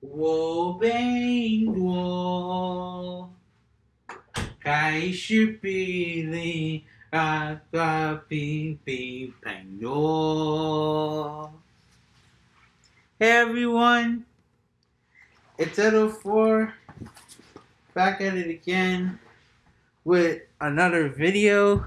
我变多，开始比你啊啊比比朋友。Hey everyone, it's Edo 4 back at it again with another video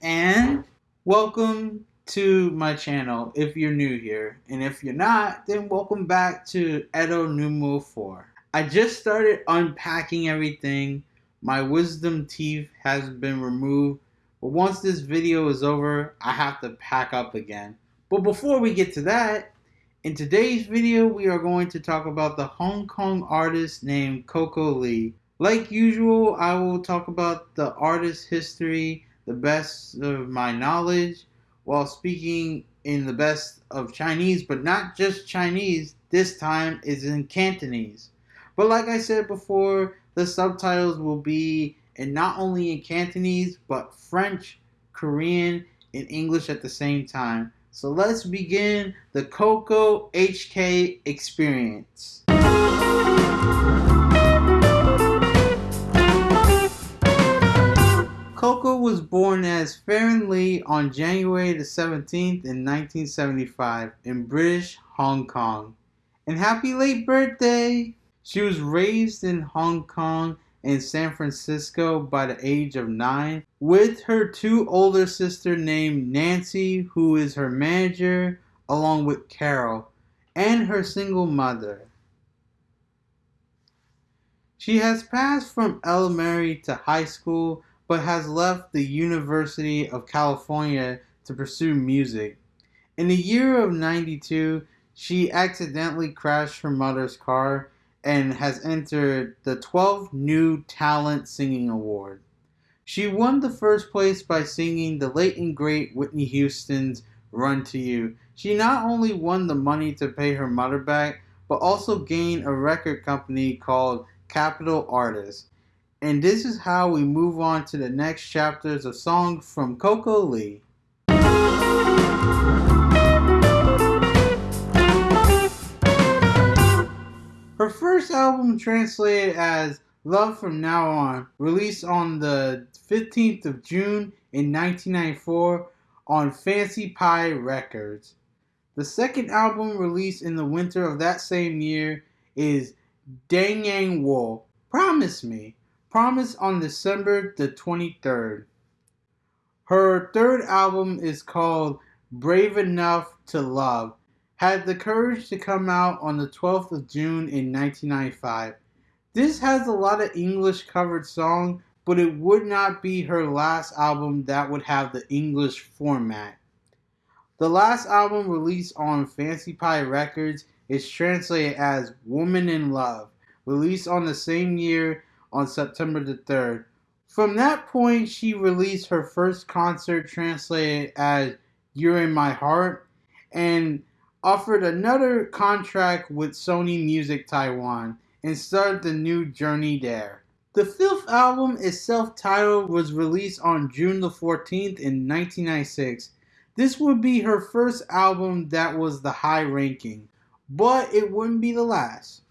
and welcome to my channel if you're new here. And if you're not, then welcome back to Edo Numo 4. I just started unpacking everything. My wisdom teeth has been removed. But once this video is over, I have to pack up again. But before we get to that, in today's video, we are going to talk about the Hong Kong artist named Coco Lee. Like usual, I will talk about the artist's history, the best of my knowledge, while speaking in the best of Chinese, but not just Chinese, this time is in Cantonese. But like I said before, the subtitles will be in not only in Cantonese, but French, Korean, and English at the same time. So let's begin the Coco HK experience. Was born as Ferren Lee on January the 17th in 1975 in British Hong Kong. And happy late birthday! She was raised in Hong Kong and San Francisco by the age of nine with her two older sister named Nancy, who is her manager, along with Carol, and her single mother. She has passed from elementary to high school but has left the University of California to pursue music. In the year of 92, she accidentally crashed her mother's car and has entered the 12th New Talent Singing Award. She won the first place by singing the late and great Whitney Houston's Run to You. She not only won the money to pay her mother back, but also gained a record company called Capital Artists. And this is how we move on to the next chapters of songs from Coco Lee. Her first album translated as Love From Now On, released on the 15th of June in 1994 on Fancy Pie Records. The second album released in the winter of that same year is Dang Yang Promise Me, Promise on December the 23rd. Her third album is called Brave Enough to Love. Had the courage to come out on the 12th of June in 1995. This has a lot of English covered songs, but it would not be her last album that would have the English format. The last album released on Fancy Pie Records is translated as Woman in Love, released on the same year on September the 3rd. From that point, she released her first concert translated as You're in My Heart and offered another contract with Sony Music Taiwan and started the new journey there. The fifth album is self-titled was released on June the 14th in 1996. This would be her first album that was the high ranking, but it wouldn't be the last.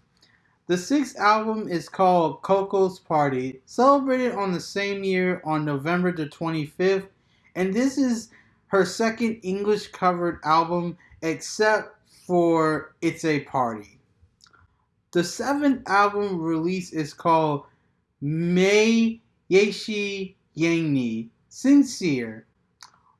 The sixth album is called Coco's Party, celebrated on the same year on November the 25th, and this is her second English covered album except for It's a Party. The seventh album release is called Mei Yeshi Yangni, Sincere,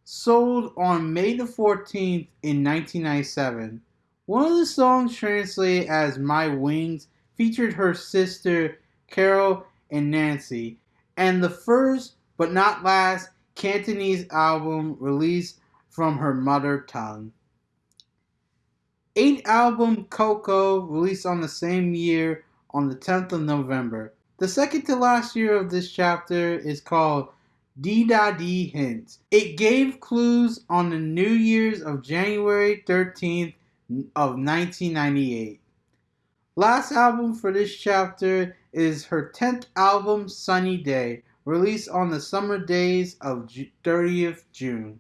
sold on May the 14th in 1997. One of the songs translated as My Wings featured her sister Carol and Nancy, and the first but not last Cantonese album released from her mother tongue. Eighth album Coco released on the same year on the 10th of November. The second to last year of this chapter is called D Da D Hints. It gave clues on the New Year's of January 13th of 1998. Last album for this chapter is her 10th album, Sunny Day, released on the summer days of 30th June.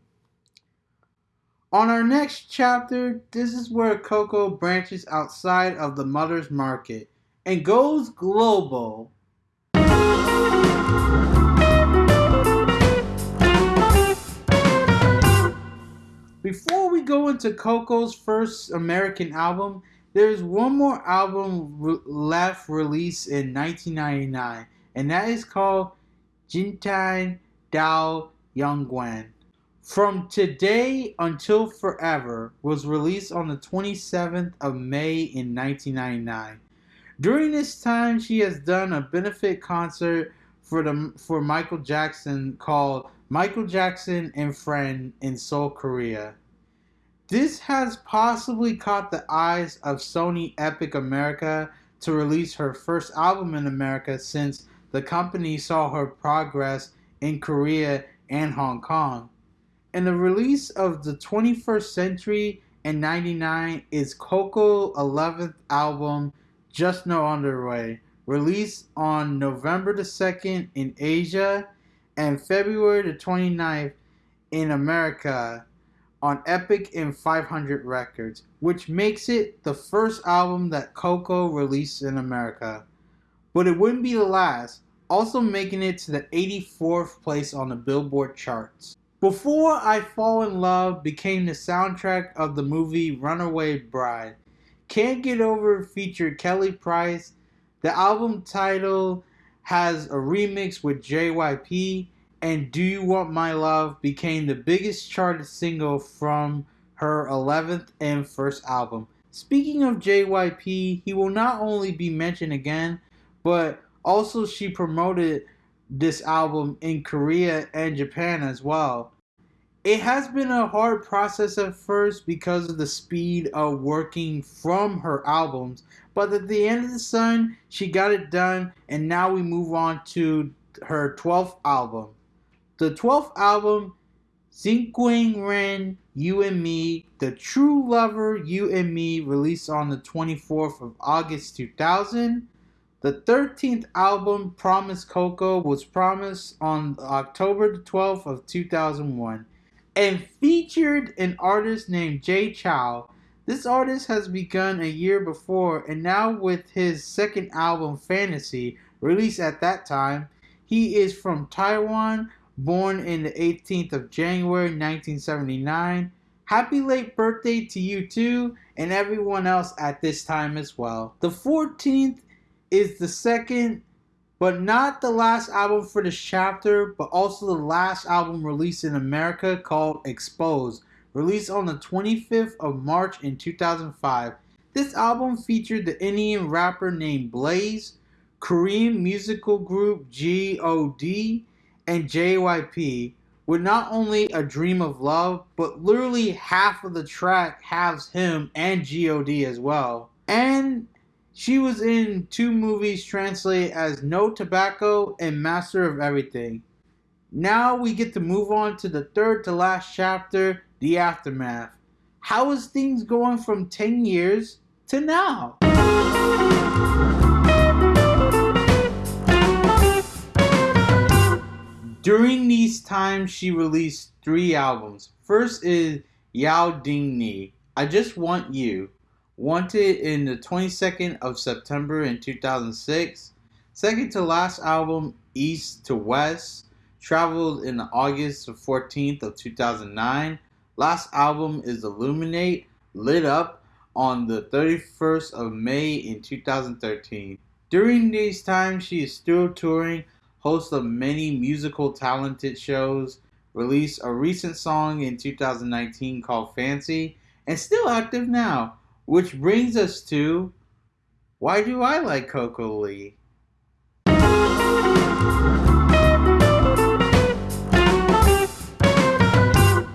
On our next chapter, this is where Coco branches outside of the mother's market and goes global. Before we go into Coco's first American album, there's one more album re- left released in 1999, and that is called Jintai Dao Yongguan. From Today Until Forever was released on the 27th of May in 1999. During this time, she has done a benefit concert for the for Michael Jackson called Michael Jackson and Friend in Seoul, Korea. This has possibly caught the eyes of Sony Epic America to release her first album in America since the company saw her progress in Korea and Hong Kong. And the release of the 21st Century in 99 is Coco 11th album Just No Other Way, released on November the 2nd in Asia and February the 29th in America on Epic and 500 Records, which makes it the first album that Coco released in America. But it wouldn't be the last, also making it to the 84th place on the Billboard charts. Before I Fall in Love became the soundtrack of the movie Runaway Bride. Can't Get Over featured Kelly Price. The album title has a remix with JYP and Do You Want My Love became the biggest charted single from her 11th and first album. Speaking of JYP, he will not only be mentioned again, but also she promoted this album in Korea and Japan as well. It has been a hard process at first because of the speed of working from her albums, but at the end of the sun, she got it done, and now we move on to her 12th album. The 12th album, Zinquing Ren, You and Me, The True Lover, You and Me, released on the 24th of August 2000. The 13th album, Promise Coco, was promised on October the 12th of 2001 and featured an artist named Jay Chou. This artist has begun a year before and now with his second album, Fantasy, released at that time. He is from Taiwan born in the 18th of January 1979. Happy late birthday to you too, and everyone else at this time as well. The 14th is the second, but not the last album for this chapter, but also the last album released in America called Exposed, released on the 25th of March in 2005. This album featured the Indian rapper named Blaze, Korean musical group G.O.D, and JYP with not only a dream of love, but literally half of the track has him and God as well. And she was in two movies translated as No Tobacco and Master of Everything. Now we get to move on to the third to last chapter, The Aftermath. How is things going from 10 years to now? During these times, she released three albums. First is Yao Ding Ni, I Just Want You, wanted in the 22nd of September in 2006. Second to last album, East to West, traveled in August 14th of 2009. Last album is Illuminate, lit up on the 31st of May in 2013. During these times, she is still touring host of many musical talented shows, released a recent song in 2019 called Fancy, and still active now. Which brings us to why do I like Coco Lee?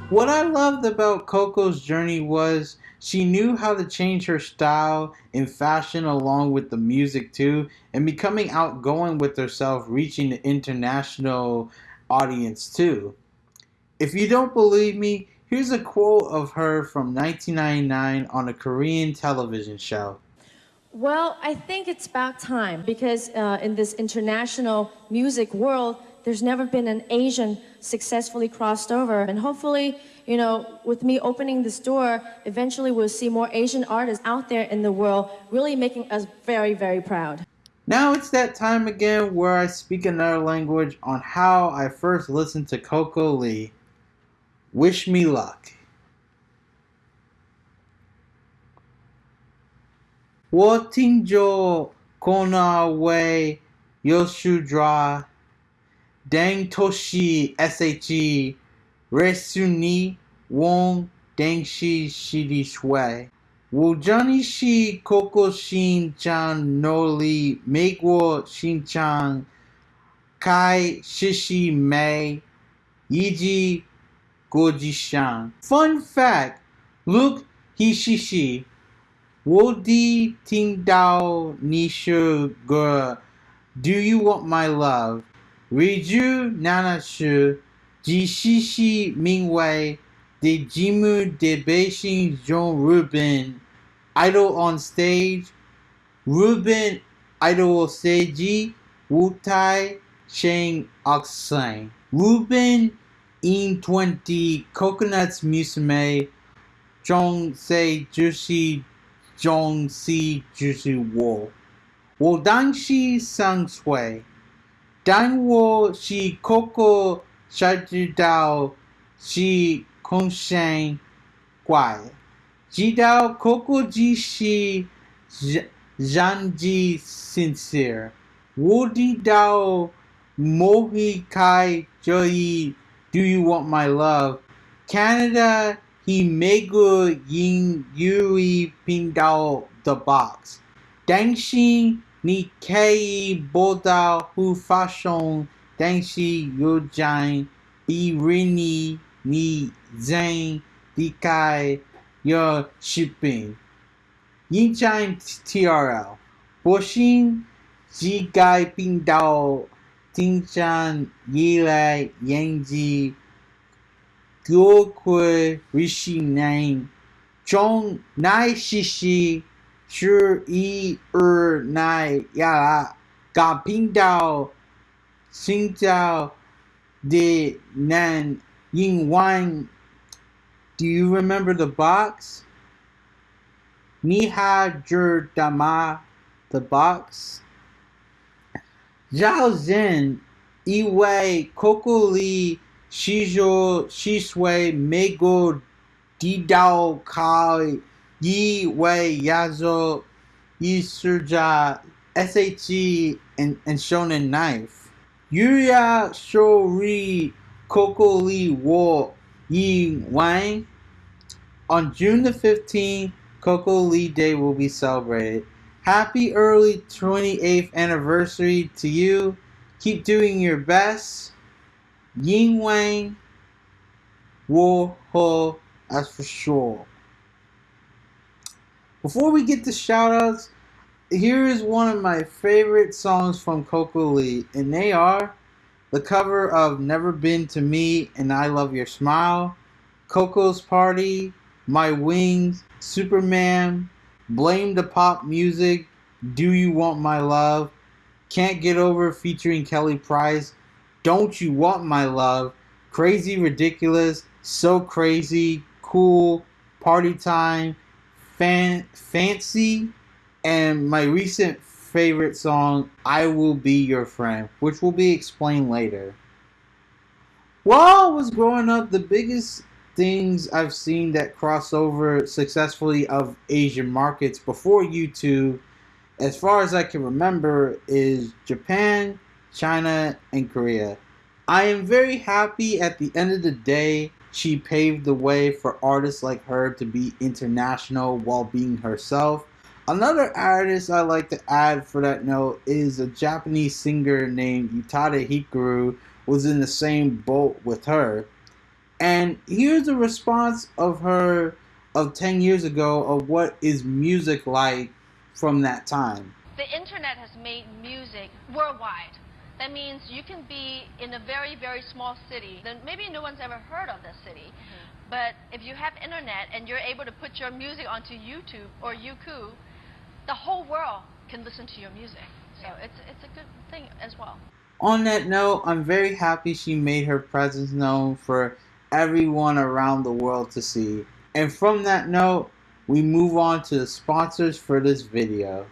What I loved about Coco's journey was she knew how to change her style and fashion along with the music too, and becoming outgoing with herself, reaching the international audience too. If you don't believe me, here's a quote of her from 1999 on a Korean television show. Well, I think it's about time because uh, in this international music world, there's never been an Asian successfully crossed over. And hopefully, you know, with me opening this door, eventually we'll see more Asian artists out there in the world really making us very, very proud. Now it's that time again where I speak another language on how I first listened to Coco Lee. Wish me luck. 我听着可那位有树抓， Dangtoshi SHE Resuni Wong Dangshi Shidi Shui Wujani Shi Koko Shinchan Noli Meguo Shinchan Kai Shishi Mei Yiji Gojishan. Fun fact Luke Hishishi ting dao, Nishu ge. Do You Want My Love Riju Nanashu Jishishi Mingwei de Jimu Debashin John Rubin Idol on Stage Rubin Idol Seiji Wutai Shang Oxang Rubin in 20 Coconuts Musume Jongsei Jushi Jongsi Jushi Wo. Wodangshi Sangsui. Dangwo shi koko shaju dao shi guai. Jidao koko ji shi janji sincere. Wodi dao mohi kai joyi do you want my love? Canada he megu yin yui ping dao the box. Dangxing Ni Nikkei Boda Hufashon Denshi Yujin Birini Ni Zen Dikai Yo Shipping Yinjin TRL Bushin Jigai Pindao Tinjan Yilai Yanji Gyokwe Rishi Name Chong Nai Shishi 奈西西是一二奈亚嘎频道，寻找的难英文。Do you remember the box? 你还知道吗？The box. 绕人以为 Coco Lee。Shijo Shisui Mego Didao Kai Yi Wei Yazo Isurja SHE and, and Shonen Knife. Yuria Shori Coco Lee Wo Yi Wang. On June the 15th, Coco Lee Day will be celebrated. Happy early 28th anniversary to you. Keep doing your best. Ying Wang, War Ho, that's for sure. Before we get to shoutouts, here is one of my favorite songs from Coco Lee, and they are the cover of Never Been to Me and I Love Your Smile, Coco's Party, My Wings, Superman, Blame the Pop Music, Do You Want My Love, Can't Get Over featuring Kelly Price, don't You Want My Love, Crazy Ridiculous, So Crazy, Cool, Party Time, fan, Fancy, and my recent favorite song, I Will Be Your Friend, which will be explained later. While I was growing up, the biggest things I've seen that cross over successfully of Asian markets before YouTube, as far as I can remember, is Japan, China, and Korea. I am very happy at the end of the day she paved the way for artists like her to be international while being herself. Another artist I like to add for that note is a Japanese singer named Utada Hikaru was in the same boat with her. And here's a response of her of 10 years ago of what is music like from that time. The internet has made music worldwide. That means you can be in a very, very small city. Then maybe no one's ever heard of this city. Mm-hmm. But if you have internet and you're able to put your music onto YouTube or Youku, the whole world can listen to your music. So it's, it's a good thing as well. On that note, I'm very happy she made her presence known for everyone around the world to see. And from that note, we move on to the sponsors for this video.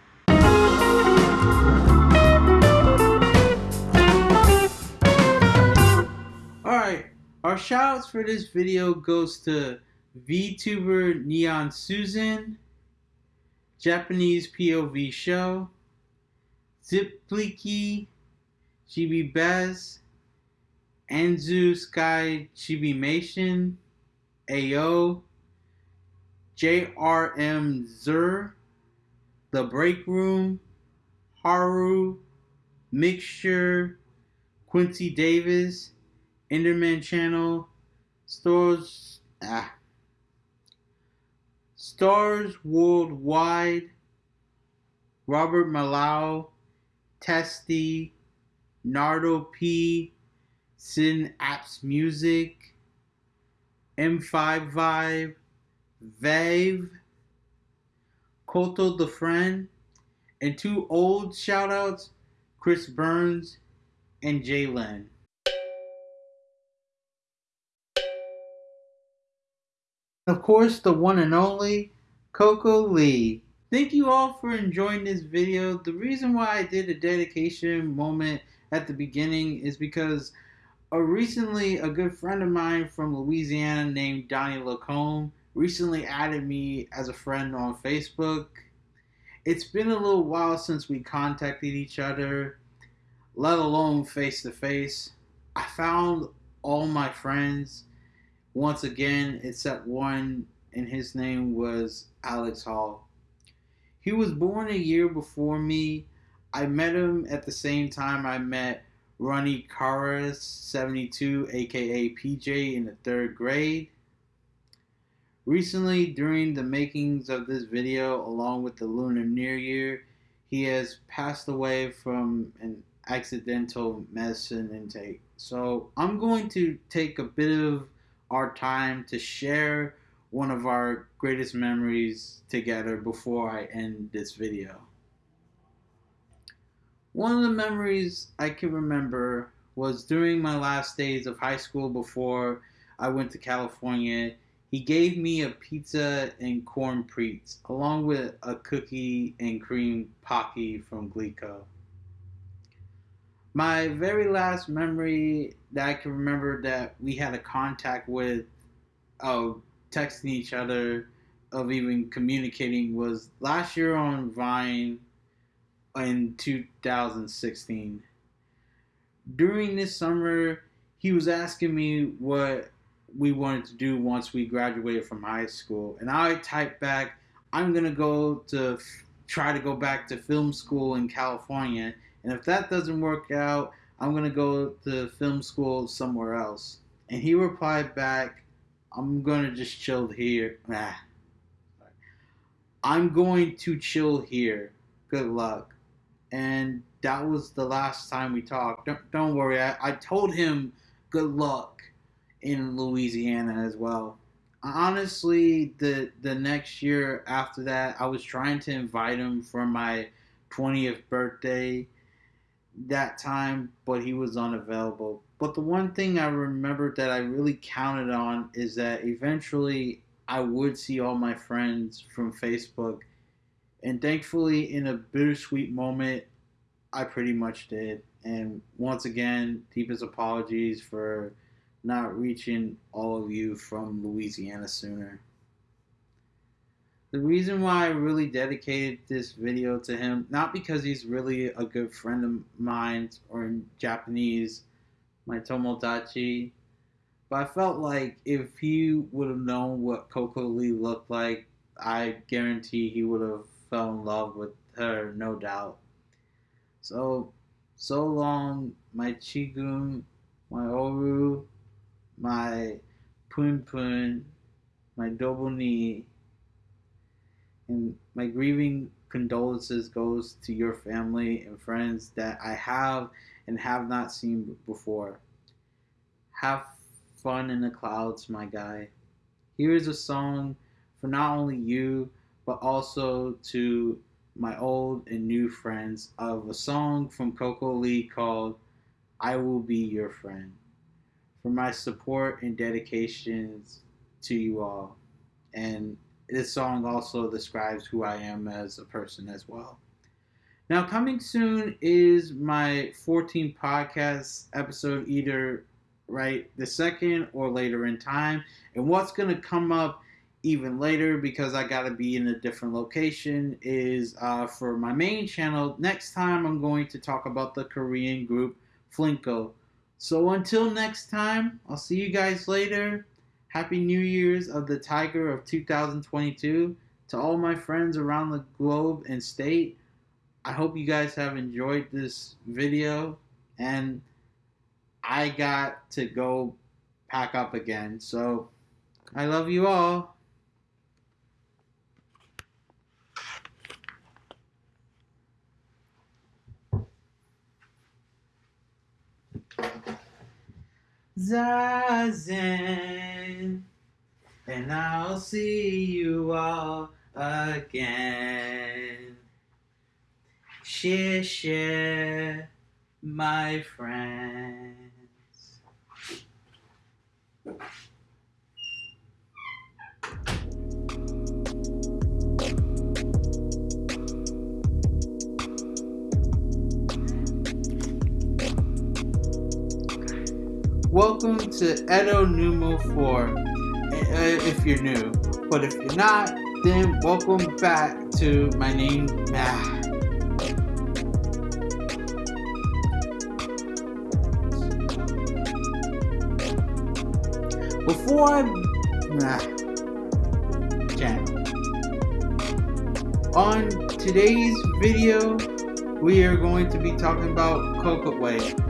Our shoutouts for this video goes to VTuber Neon Susan, Japanese POV Show, Zipliki, Chibi Bez, Anzu Sky Chibimation, AO, JRM Zur, The Break Room, Haru, Mixture, Quincy Davis, Enderman Channel, Stores, ah, Stars Worldwide, Robert Malau, Testy, Nardo P, Sin Apps Music, M5 Vibe, Vave, Koto the Friend, and two old shoutouts, Chris Burns and Jalen. Of course, the one and only Coco Lee. Thank you all for enjoying this video. The reason why I did a dedication moment at the beginning is because recently a good friend of mine from Louisiana named Donnie Lacombe recently added me as a friend on Facebook. It's been a little while since we contacted each other, let alone face to face. I found all my friends once again, except one, and his name was Alex Hall. He was born a year before me. I met him at the same time I met Ronnie Karas, 72, aka PJ, in the third grade. Recently, during the makings of this video, along with the Lunar New Year, he has passed away from an accidental medicine intake. So I'm going to take a bit of our time to share one of our greatest memories together before I end this video. One of the memories I can remember was during my last days of high school before I went to California. He gave me a pizza and corn Pretz along with a cookie and cream pocky from Glico. My very last memory that I can remember that we had a contact with, of texting each other, of even communicating was last year on Vine in 2016. During this summer, he was asking me what we wanted to do once we graduated from high school, and I typed back, "I'm gonna go to try to go back to film school in California." And if that doesn't work out, I'm going to go to film school somewhere else. And he replied back, I'm going to just chill here. Nah. I'm going to chill here. Good luck. And that was the last time we talked. Don't, don't worry, I, I told him good luck in Louisiana as well. Honestly, the the next year after that, I was trying to invite him for my 20th birthday that time, but he was unavailable. But the one thing I remember that I really counted on is that eventually I would see all my friends from Facebook. And thankfully, in a bittersweet moment, I pretty much did. And once again, deepest apologies for not reaching all of you from Louisiana sooner. The reason why I really dedicated this video to him, not because he's really a good friend of mine or in Japanese, my Tomodachi, but I felt like if he would have known what Coco Lee looked like, I guarantee he would have fell in love with her, no doubt. So, so long, my Chigun, my Oru, my Pun Pun, my Dobuni, and my grieving condolences goes to your family and friends that I have and have not seen before. Have fun in the clouds, my guy. Here is a song for not only you, but also to my old and new friends of a song from Coco Lee called I Will Be Your Friend. for my support and dedications to you all. And this song also describes who I am as a person as well. Now, coming soon is my 14th podcast episode, either right the second or later in time. And what's going to come up even later because I got to be in a different location is uh, for my main channel. Next time, I'm going to talk about the Korean group Flinko. So until next time, I'll see you guys later. Happy New Year's of the Tiger of 2022 to all my friends around the globe and state. I hope you guys have enjoyed this video and I got to go pack up again. So I love you all. Zazen, and I'll see you all again. Share, share, my friends. Welcome to Edo Numo 4, uh, if you're new. But if you're not, then welcome back to my name. Ah. Before I nah, channel. On today's video, we are going to be talking about Coco Wave.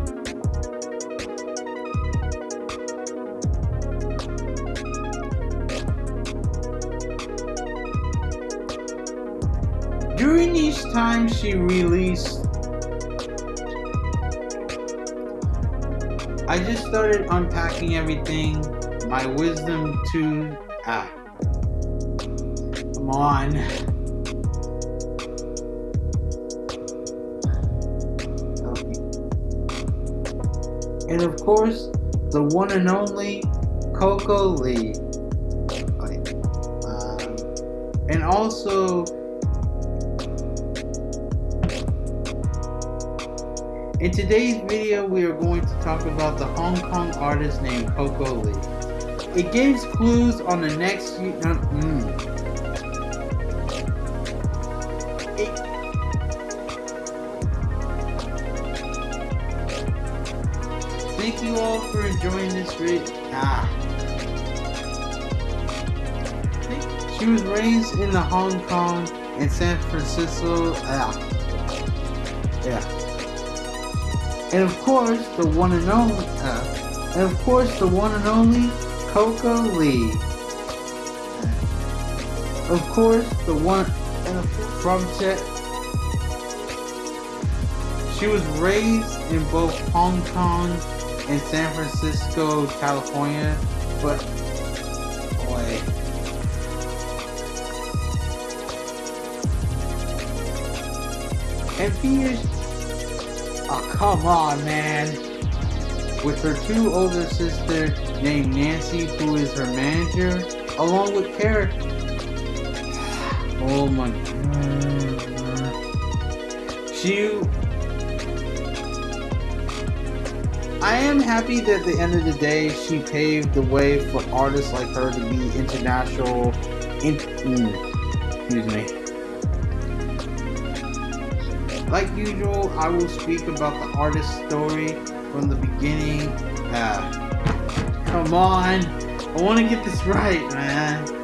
Time she released I just started unpacking everything. My wisdom to ah. Come on. And of course, the one and only Coco Lee. Um, and also In today's video, we are going to talk about the Hong Kong artist named Coco Lee. It gives clues on the next. Uh, mm. Thank you all for enjoying this video. Ah. She was raised in the Hong Kong and San Francisco. Ah. Yeah. And of course, the one and only, uh, and of course, the one and only Coco Lee. Of course, the one and from Chet. She was raised in both Hong Kong and San Francisco, California, but boy. And fears Oh, come on, man. With her two older sisters named Nancy, who is her manager, along with Carrot. Oh my god. She. I am happy that at the end of the day, she paved the way for artists like her to be international. In, mm, excuse me. Like usual, I will speak about the artist's story from the beginning. Uh, come on, I want to get this right, man.